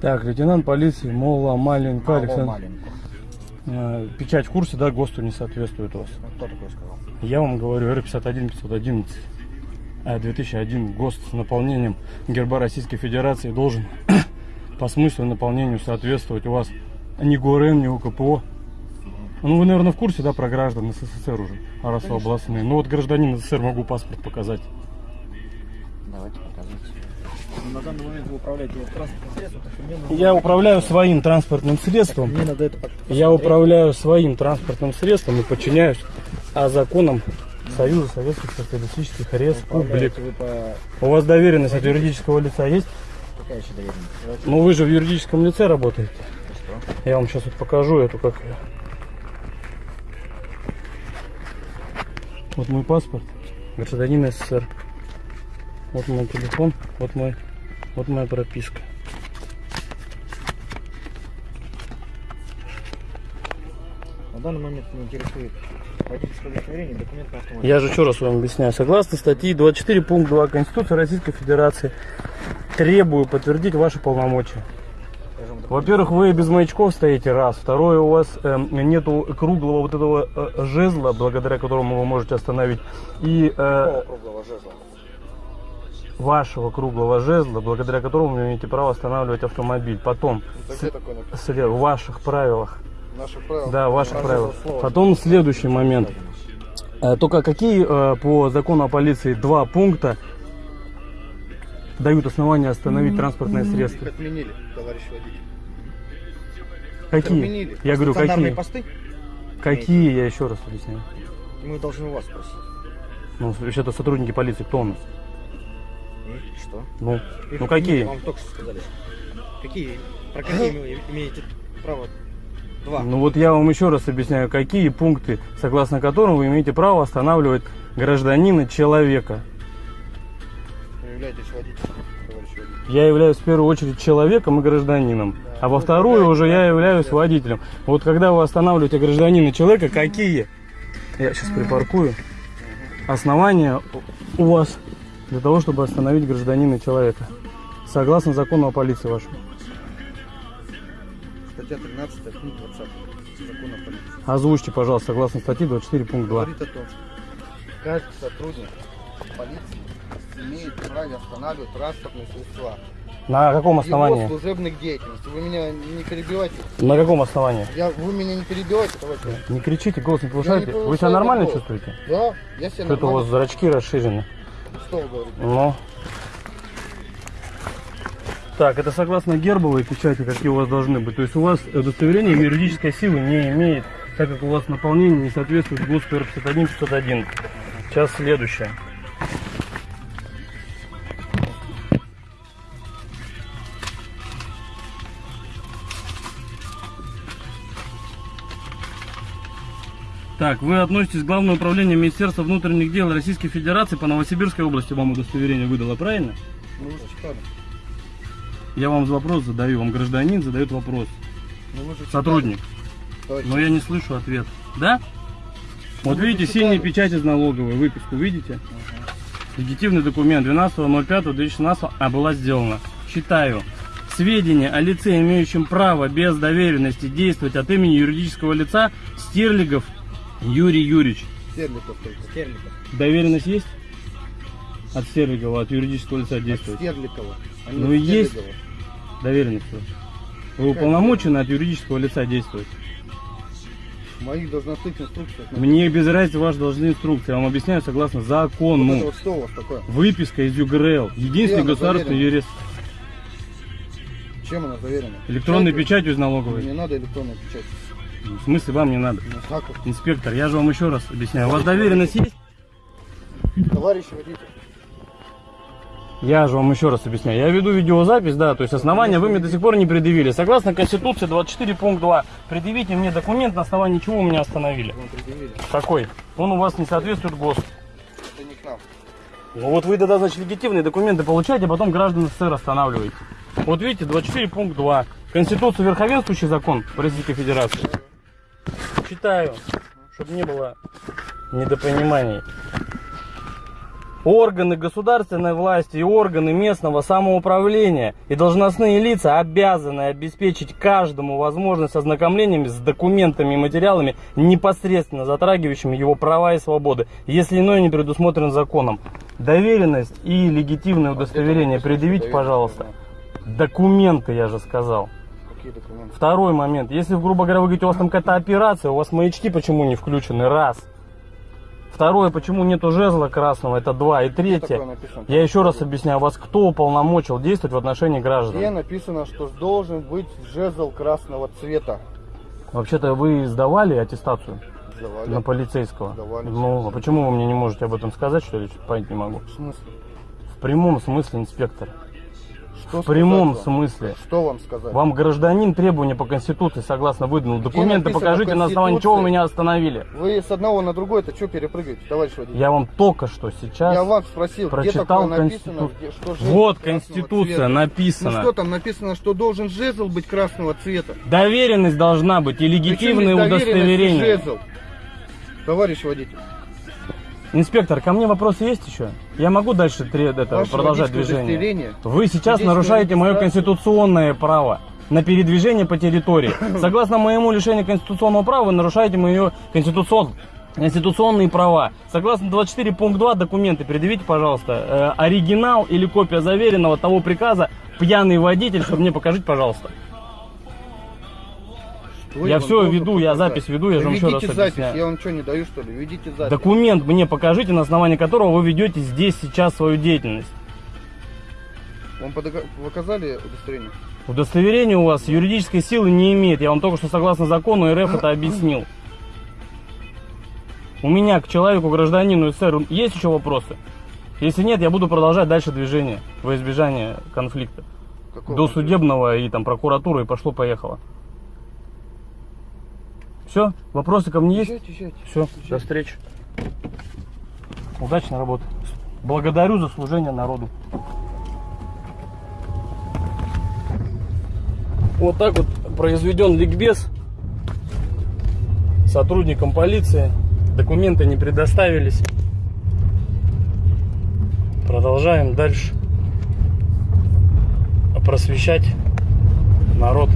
Так, лейтенант полиции Мола Маленко Александр. маленькую. Э, Печать в курсе, да, ГОСТу не соответствует у вас. Ну, Кто такой сказал? Я вам говорю, Р-51 511 а 2001 ГОСТ с наполнением герба Российской Федерации должен по смыслу наполнению соответствовать у вас ни ГУРН, ни УКПО. Ну, вы, наверное, в курсе, да, про граждан СССР уже, а раз областные. Ну, вот гражданин СССР могу паспорт показать. Давайте показывайте. На данный момент вы управляете транспортным средством, так что мне нужно... Я управляю своим транспортным средством. Мне надо это... Я управляю своим транспортным средством и подчиняюсь а законам Союза Советских Социалистических Республик. По... У вас доверенность от юридического лица есть? Какая еще доверенность? Ну вы же в юридическом лице работаете. Я вам сейчас вот покажу эту как Вот мой паспорт, гражданин СССР. Вот мой телефон, вот мой, вот моя прописка. На данный момент меня интересует водительское удостоверение, документ на автомобиль. Я же еще раз вам объясняю. Согласно статьи 24 пункт 2 Конституции Российской Федерации требую подтвердить ваши полномочия. Во-первых, вы без маячков стоите, раз. Второе, у вас эм, нету круглого вот этого э, жезла, благодаря которому вы можете остановить. И э, круглого жезла? вашего круглого жезла, благодаря которому вы имеете право останавливать автомобиль. Потом, такое написано? след- в ваших правилах. Наши правила. Да, в ваших правилах. слово. Потом следующий момент. Э, Только какие э, по закону о полиции два пункта дают основания остановить транспортное средство? Их отменили, товарищ водитель. Какие? Отменили. Я говорю, какие? посты? Какие, я еще раз объясняю. Мы должны у вас спросить. Ну, это сотрудники полиции, кто у нас? И что? Ну, Их ну какие? Вам только что сказали. Какие? Про какие вы имеете право? Два. Ну вот я вам еще раз объясняю, какие пункты, согласно которым вы имеете право останавливать гражданина человека. Являетесь водителем, товарищ водитель. Я являюсь в первую очередь человеком и гражданином, а во вторую уже я являюсь водителем. Вот когда вы останавливаете гражданина человека, какие? Я сейчас припаркую. Основания у вас для того, чтобы остановить гражданина человека. Согласно закону о полиции вашему. Статья 13, пункт 20 закона о полиции. Озвучьте, пожалуйста, согласно статьи 24 пункт 2. Говорит о том, что каждый сотрудник полиции имеет право останавливать транспортные средства. На каком Его основании? служебных деятельности. Вы меня не перебивайте. На каком основании? Я, вы меня не перебивайте, товарищ. Не кричите, голос не Я повышайте. не Вы себя нормально голос. чувствуете? Да, я себя Что-то у вас зрачки расширены. Что вы говорите? Ну. Так, это согласно гербовой печати, какие у вас должны быть. То есть у вас удостоверение юридической силы не имеет, так как у вас наполнение не соответствует ГОСТу R51 501. Сейчас следующее. Так, вы относитесь к Главному управлению Министерства внутренних дел Российской Федерации по Новосибирской области. Вам удостоверение выдало, правильно? Ну, вы же читали. Я вам вопрос задаю, вам гражданин задает вопрос. Ну, вы же читали, Сотрудник. товарищ. Но я не слышу ответ. Да? Вот Ну, вы видите, синяя печать из налоговой, выписку, видите? Легитимный документ 12.05.2016 а была сделана. Читаю. Сведения о лице, имеющем право без доверенности действовать от имени юридического лица Стерлигов Юрий Юрьевич. Стерликов только. Стерликов. Доверенность есть? От Стерлигова, от юридического лица От действует. Стерликова. а Ну, от есть. Доверенность. Вы уполномочены от юридического лица действовать. Моих должностных инструкциях. Мне без разницы ваши должны инструкции. Я вам объясняю согласно Вот закону. это вот что у вас такое? Выписка из ЮГРЛ. Единственный государственный юрист. Чем она заверена? Электронной Печатью? печатью из налоговой. Не надо электронной печати. В смысле вам не надо? Ну, как? Инспектор, я же вам еще раз объясняю. У вас доверенность есть? Товарищ водитель. Я же вам еще раз объясняю. Я веду видеозапись, да, то есть основания вы мне до сих пор не предъявили. Согласно Конституции 24 пункт 2, предъявите мне документ, на основании чего вы меня остановили. Какой? Он у вас не соответствует ГОСТу. Это не к нам. Ну вот вы тогда, значит, легитимные документы получаете, а потом граждан СССР останавливаете. Вот видите, 24 пункт 2. Конституция верховенствующий закон Российской Федерации. Читаю, чтобы не было недопониманий. Органы государственной власти и органы местного самоуправления и должностные лица обязаны обеспечить каждому возможность ознакомления с документами и материалами, непосредственно затрагивающими его права и свободы, если иное не предусмотрено законом. Доверенность и легитимное удостоверение предъявите, пожалуйста. Документы, я же сказал. Какие документы? Второй момент. Если, грубо говоря, вы говорите, у вас там какая-то операция, у вас маячки почему не включены? Раз. Второе, почему нету жезла красного? Это два. И третье, я еще раз объясняю, вас кто уполномочил действовать в отношении Где граждан? написано, что должен быть жезл красного цвета? Вообще-то вы сдавали аттестацию Сдавали. на полицейского? Сдавали. Ну, а почему вы мне не можете об этом сказать, что ли? Понять не могу. В смысле? В прямом смысле, инспектор. Что В прямом вам? смысле. Что вам сказать? Вам гражданин требования по Конституции согласно выданул. Документы покажите, на основании чего меня остановили. Вы с одного на другой, это что перепрыгиваете, товарищ водитель? Я вам только что сейчас Я вам спросил, где прочитал такое написано, Конститу- где- что жезл Вот Конституция цвета? написано. Ну что там написано, что должен жезл быть красного цвета? Доверенность должна быть и легитимное и удостоверение. жезл? Товарищ водитель, Инспектор, ко мне вопросы есть еще? Я могу дальше это, ваше продолжать движение? Вы сейчас нарушаете мое конституционное право на передвижение по территории. Согласно моему лишению конституционного права, вы нарушаете мое конституцион... конституционные права. Согласно 24 пункт 2 документы, предъявите, пожалуйста, э, оригинал или копия заверенного того приказа «Пьяный водитель», чтобы мне покажите, пожалуйста. Что Я должен веду, я запись веду, я же вам еще раз запись, объясняю. я вам что, не даю, что ли? Ведите запись. Документ мне покажите, на основании которого вы ведете здесь сейчас свою деятельность. Вам показали удостоверение? Удостоверение у вас юридической силы не имеет. Я вам только что согласно закону РФ это объяснил. У меня к человеку, гражданину СССР есть еще вопросы? Если нет, я буду продолжать дальше движение во избежание конфликта. Какого До судебного и там прокуратуры и пошло-поехало. Все? Вопросы ко мне есть? Все, до встречи. Удачной работы. Благодарю за служение народу. Вот так вот произведен ликбез сотрудникам полиции. Документы не предоставились. Продолжаем дальше просвещать народ